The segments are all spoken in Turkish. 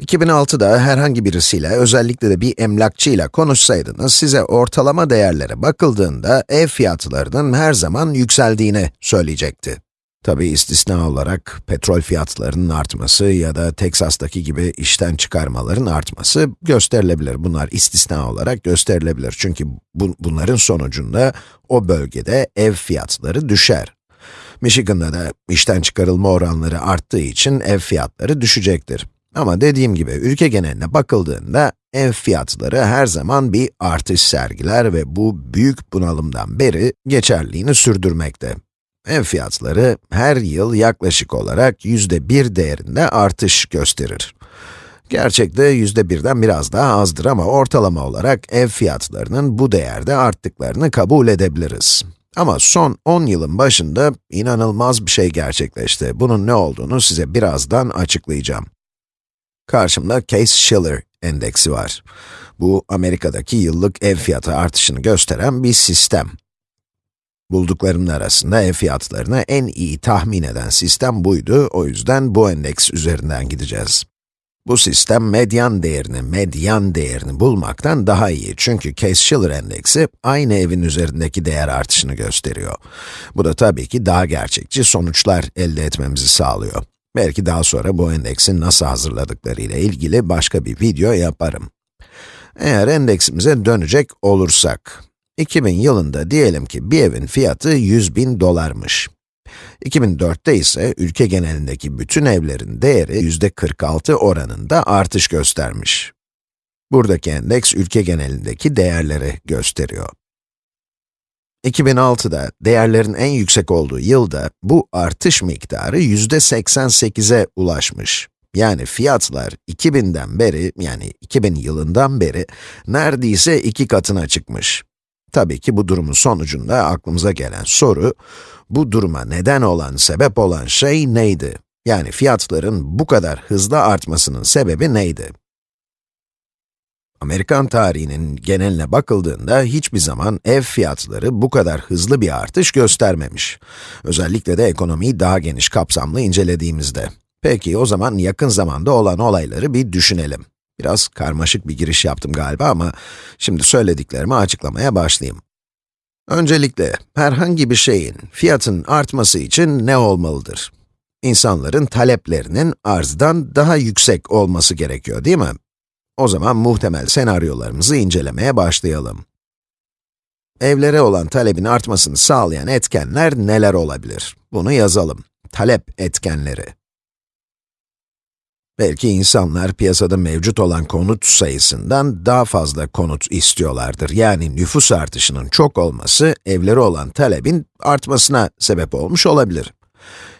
2006'da herhangi birisiyle, özellikle de bir emlakçıyla konuşsaydınız, size ortalama değerlere bakıldığında ev fiyatlarının her zaman yükseldiğini söyleyecekti. Tabi istisna olarak petrol fiyatlarının artması ya da Teksas'taki gibi işten çıkarmaların artması gösterilebilir. Bunlar istisna olarak gösterilebilir. Çünkü bu, bunların sonucunda o bölgede ev fiyatları düşer. Michigan'da da işten çıkarılma oranları arttığı için ev fiyatları düşecektir. Ama dediğim gibi ülke geneline bakıldığında ev fiyatları her zaman bir artış sergiler ve bu büyük bunalımdan beri geçerliğini sürdürmekte. Ev fiyatları her yıl yaklaşık olarak yüzde bir değerinde artış gösterir. Gerçekte yüzde birden biraz daha azdır ama ortalama olarak ev fiyatlarının bu değerde arttıklarını kabul edebiliriz. Ama son 10 yılın başında inanılmaz bir şey gerçekleşti. Bunun ne olduğunu size birazdan açıklayacağım. Karşımda Case-Shiller endeksi var. Bu, Amerika'daki yıllık ev fiyatı artışını gösteren bir sistem. Bulduklarımın arasında ev fiyatlarını en iyi tahmin eden sistem buydu, o yüzden bu endeks üzerinden gideceğiz. Bu sistem medyan değerini, medyan değerini bulmaktan daha iyi çünkü Case-Shiller endeksi aynı evin üzerindeki değer artışını gösteriyor. Bu da tabii ki daha gerçekçi sonuçlar elde etmemizi sağlıyor. Belki daha sonra bu endeksin nasıl hazırladıkları ile ilgili başka bir video yaparım. Eğer endeksimize dönecek olursak, 2000 yılında diyelim ki bir evin fiyatı 100 bin dolarmış. 2004'te ise ülke genelindeki bütün evlerin değeri yüzde 46 oranında artış göstermiş. Buradaki endeks ülke genelindeki değerleri gösteriyor. 2006'da değerlerin en yüksek olduğu yılda bu artış miktarı yüzde 88'e ulaşmış. Yani fiyatlar 2000'den beri, yani 2000 yılından beri neredeyse iki katına çıkmış. Tabii ki bu durumun sonucunda aklımıza gelen soru, bu duruma neden olan, sebep olan şey neydi? Yani fiyatların bu kadar hızlı artmasının sebebi neydi? Amerikan tarihinin geneline bakıldığında hiçbir zaman ev fiyatları bu kadar hızlı bir artış göstermemiş. Özellikle de ekonomiyi daha geniş kapsamlı incelediğimizde. Peki o zaman yakın zamanda olan olayları bir düşünelim. Biraz karmaşık bir giriş yaptım galiba ama şimdi söylediklerimi açıklamaya başlayayım. Öncelikle, herhangi bir şeyin fiyatın artması için ne olmalıdır? İnsanların taleplerinin arzdan daha yüksek olması gerekiyor değil mi? O zaman muhtemel senaryolarımızı incelemeye başlayalım. Evlere olan talebin artmasını sağlayan etkenler neler olabilir? Bunu yazalım. Talep etkenleri. Belki insanlar piyasada mevcut olan konut sayısından daha fazla konut istiyorlardır. Yani nüfus artışının çok olması, evleri olan talebin artmasına sebep olmuş olabilir.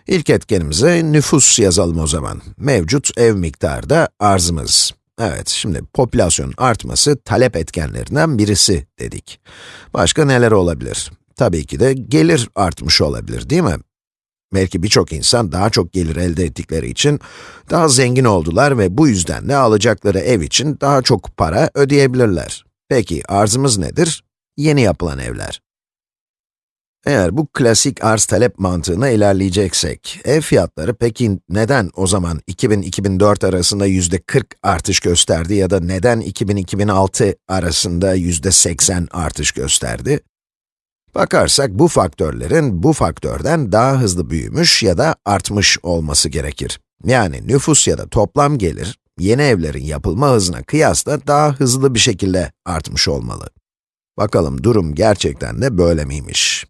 İlk etkenimize nüfus yazalım o zaman. Mevcut ev miktarı da arzımız. Evet, şimdi popülasyon artması talep etkenlerinden birisi dedik. Başka neler olabilir? Tabii ki de gelir artmış olabilir, değil mi? Belki birçok insan daha çok gelir elde ettikleri için daha zengin oldular ve bu yüzden de alacakları ev için daha çok para ödeyebilirler. Peki arzımız nedir? Yeni yapılan evler. Eğer bu klasik arz-talep mantığına ilerleyeceksek, ev fiyatları peki neden o zaman 2000-2004 arasında yüzde 40 artış gösterdi ya da neden 2000-2006 arasında yüzde 80 artış gösterdi? Bakarsak bu faktörlerin bu faktörden daha hızlı büyümüş ya da artmış olması gerekir. Yani nüfus ya da toplam gelir, yeni evlerin yapılma hızına kıyasla daha hızlı bir şekilde artmış olmalı. Bakalım durum gerçekten de böyle miymiş?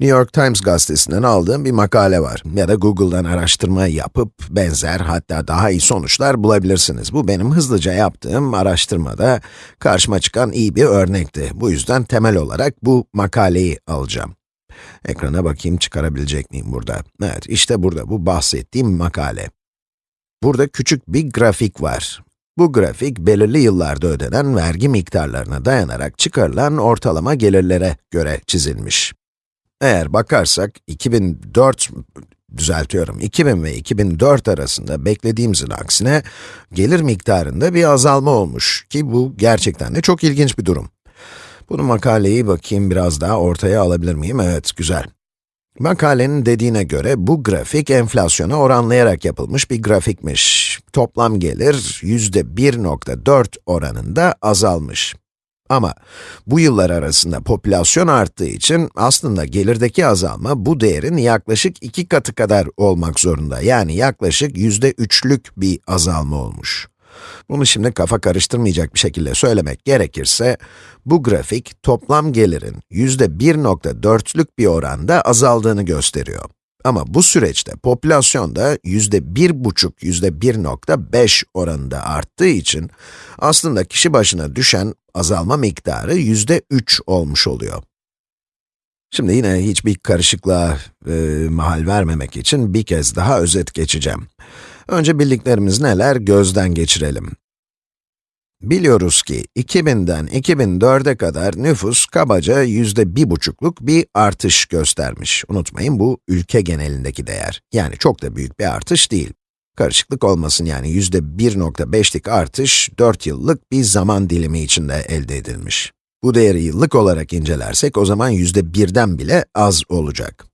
New York Times gazetesinden aldığım bir makale var ya da Google'dan araştırma yapıp benzer hatta daha iyi sonuçlar bulabilirsiniz. Bu benim hızlıca yaptığım araştırmada karşıma çıkan iyi bir örnekti. Bu yüzden temel olarak bu makaleyi alacağım. Ekrana bakayım çıkarabilecek miyim burada? Evet, işte burada bu bahsettiğim makale. Burada küçük bir grafik var. Bu grafik, belirli yıllarda ödenen vergi miktarlarına dayanarak çıkarılan ortalama gelirlere göre çizilmiş. Eğer bakarsak 2004, düzeltiyorum, 2000 ve 2004 arasında beklediğimizin aksine gelir miktarında bir azalma olmuş ki bu gerçekten de çok ilginç bir durum. Bunu makaleyi bakayım biraz daha ortaya alabilir miyim? Evet, güzel. Makalenin dediğine göre bu grafik enflasyona oranlayarak yapılmış bir grafikmiş. Toplam gelir yüzde 1.4 oranında azalmış. Ama bu yıllar arasında popülasyon arttığı için aslında gelirdeki azalma bu değerin yaklaşık iki katı kadar olmak zorunda. Yani yaklaşık yüzde üçlük bir azalma olmuş. Bunu şimdi kafa karıştırmayacak bir şekilde söylemek gerekirse, bu grafik toplam gelirin yüzde 1.4'lük bir oranda azaldığını gösteriyor. Ama bu süreçte popülasyon da yüzde bir buçuk, yüzde 1.5 oranında arttığı için aslında kişi başına düşen azalma miktarı yüzde 3 olmuş oluyor. Şimdi yine hiçbir karışıklığa e, mahal vermemek için bir kez daha özet geçeceğim. Önce bildiklerimiz neler gözden geçirelim. Biliyoruz ki 2000'den 2004'e kadar nüfus kabaca yüzde bir buçukluk bir artış göstermiş. Unutmayın bu ülke genelindeki değer. Yani çok da büyük bir artış değil. Karışıklık olmasın yani yüzde 1.5'lik artış 4 yıllık bir zaman dilimi içinde elde edilmiş. Bu değeri yıllık olarak incelersek o zaman yüzde birden bile az olacak.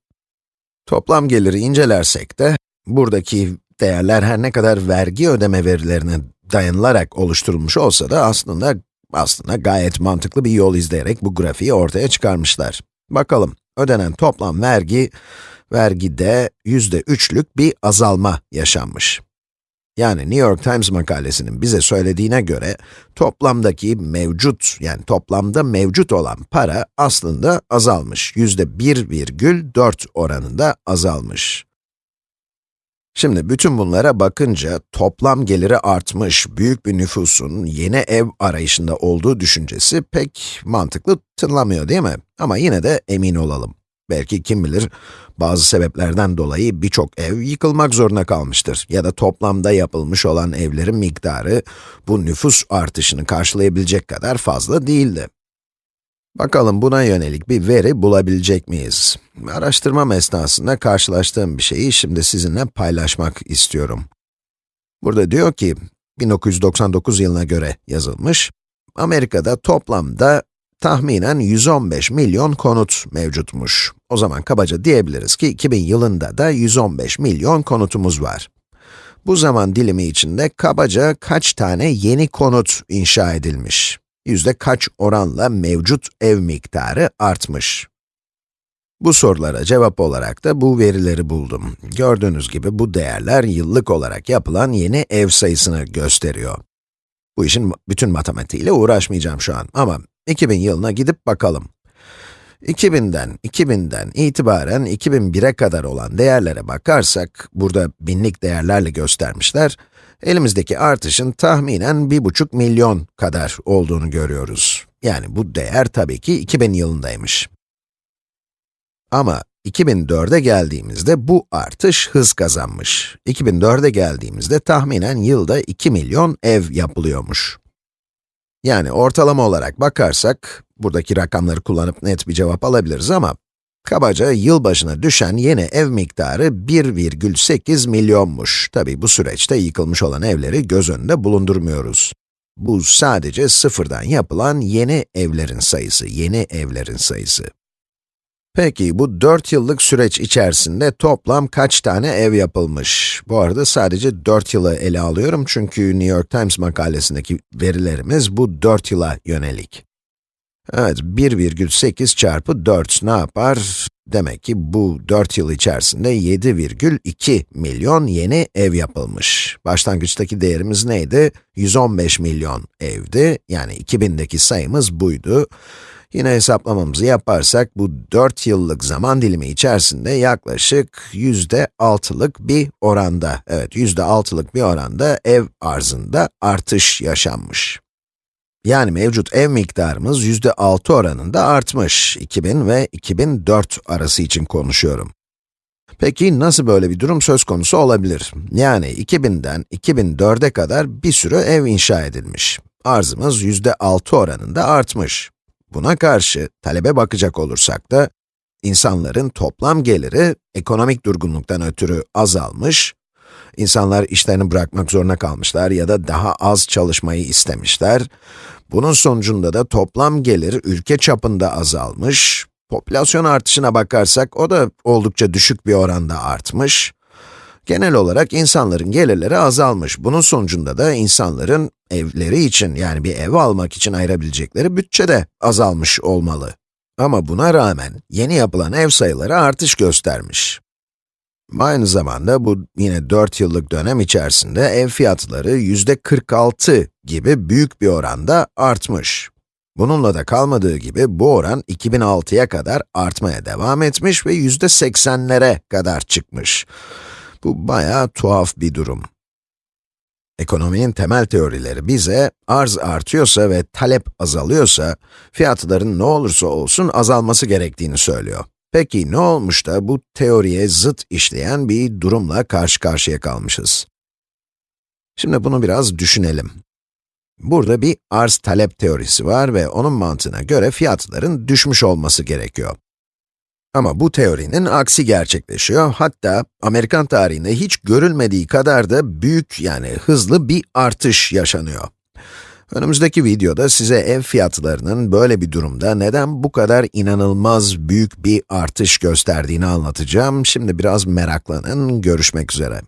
Toplam geliri incelersek de buradaki değerler her ne kadar vergi ödeme verilerine dayanılarak oluşturulmuş olsa da aslında aslında gayet mantıklı bir yol izleyerek bu grafiği ortaya çıkarmışlar. Bakalım, ödenen toplam vergi, vergide yüzde üçlük bir azalma yaşanmış. Yani New York Times makalesinin bize söylediğine göre, toplamdaki mevcut, yani toplamda mevcut olan para aslında azalmış. Yüzde 1,4 oranında azalmış. Şimdi bütün bunlara bakınca toplam geliri artmış büyük bir nüfusun yeni ev arayışında olduğu düşüncesi pek mantıklı tınlamıyor değil mi? Ama yine de emin olalım. Belki kim bilir, bazı sebeplerden dolayı birçok ev yıkılmak zorunda kalmıştır. Ya da toplamda yapılmış olan evlerin miktarı bu nüfus artışını karşılayabilecek kadar fazla değildi. Bakalım buna yönelik bir veri bulabilecek miyiz? Araştırmam esnasında karşılaştığım bir şeyi şimdi sizinle paylaşmak istiyorum. Burada diyor ki, 1999 yılına göre yazılmış, Amerika'da toplamda tahminen 115 milyon konut mevcutmuş. O zaman kabaca diyebiliriz ki 2000 yılında da 115 milyon konutumuz var. Bu zaman dilimi içinde kabaca kaç tane yeni konut inşa edilmiş? Yüzde kaç oranla mevcut ev miktarı artmış? Bu sorulara cevap olarak da bu verileri buldum. Gördüğünüz gibi bu değerler yıllık olarak yapılan yeni ev sayısını gösteriyor. Bu işin bütün matematiğiyle uğraşmayacağım şu an ama 2000 yılına gidip bakalım. 2000'den, 2000'den itibaren 2001'e kadar olan değerlere bakarsak, burada binlik değerlerle göstermişler, elimizdeki artışın tahminen 1,5 milyon kadar olduğunu görüyoruz. Yani bu değer tabii ki 2000 yılındaymış. Ama 2004'e geldiğimizde bu artış hız kazanmış. 2004'e geldiğimizde tahminen yılda 2 milyon ev yapılıyormuş. Yani ortalama olarak bakarsak, buradaki rakamları kullanıp net bir cevap alabiliriz ama, kabaca yıl başına düşen yeni ev miktarı 1,8 milyonmuş. Tabi bu süreçte yıkılmış olan evleri göz önünde bulundurmuyoruz. Bu sadece sıfırdan yapılan yeni evlerin sayısı, yeni evlerin sayısı. Peki, bu 4 yıllık süreç içerisinde toplam kaç tane ev yapılmış? Bu arada sadece 4 yılı ele alıyorum çünkü New York Times makalesindeki verilerimiz bu 4 yıla yönelik. Evet, 1,8 çarpı 4 ne yapar? Demek ki bu 4 yıl içerisinde 7,2 milyon yeni ev yapılmış. Başlangıçtaki değerimiz neydi? 115 milyon evdi, yani 2000'deki sayımız buydu. Yine hesaplamamızı yaparsak, bu 4 yıllık zaman dilimi içerisinde yaklaşık yüzde altılık bir oranda, evet yüzde altılık bir oranda ev arzında artış yaşanmış. Yani mevcut ev miktarımız yüzde altı oranında artmış. 2000 ve 2004 arası için konuşuyorum. Peki nasıl böyle bir durum söz konusu olabilir? Yani 2000'den 2004'e kadar bir sürü ev inşa edilmiş. Arzımız yüzde altı oranında artmış. Buna karşı talebe bakacak olursak da, insanların toplam geliri ekonomik durgunluktan ötürü azalmış, insanlar işlerini bırakmak zorunda kalmışlar ya da daha az çalışmayı istemişler. Bunun sonucunda da toplam gelir ülke çapında azalmış, Popülasyon artışına bakarsak, o da oldukça düşük bir oranda artmış. Genel olarak insanların gelirleri azalmış. Bunun sonucunda da insanların evleri için, yani bir ev almak için ayırabilecekleri bütçe de azalmış olmalı. Ama buna rağmen yeni yapılan ev sayıları artış göstermiş. Aynı zamanda bu yine 4 yıllık dönem içerisinde ev fiyatları yüzde 46 gibi büyük bir oranda artmış. Bununla da kalmadığı gibi bu oran 2006'ya kadar artmaya devam etmiş ve yüzde 80'lere kadar çıkmış. Bu bayağı tuhaf bir durum. Ekonominin temel teorileri bize, arz artıyorsa ve talep azalıyorsa, fiyatların ne olursa olsun azalması gerektiğini söylüyor. Peki ne olmuş da bu teoriye zıt işleyen bir durumla karşı karşıya kalmışız? Şimdi bunu biraz düşünelim. Burada bir arz-talep teorisi var ve onun mantığına göre fiyatların düşmüş olması gerekiyor. Ama bu teorinin aksi gerçekleşiyor. Hatta Amerikan tarihinde hiç görülmediği kadar da büyük yani hızlı bir artış yaşanıyor. Önümüzdeki videoda size ev fiyatlarının böyle bir durumda neden bu kadar inanılmaz büyük bir artış gösterdiğini anlatacağım. Şimdi biraz meraklanın, görüşmek üzere.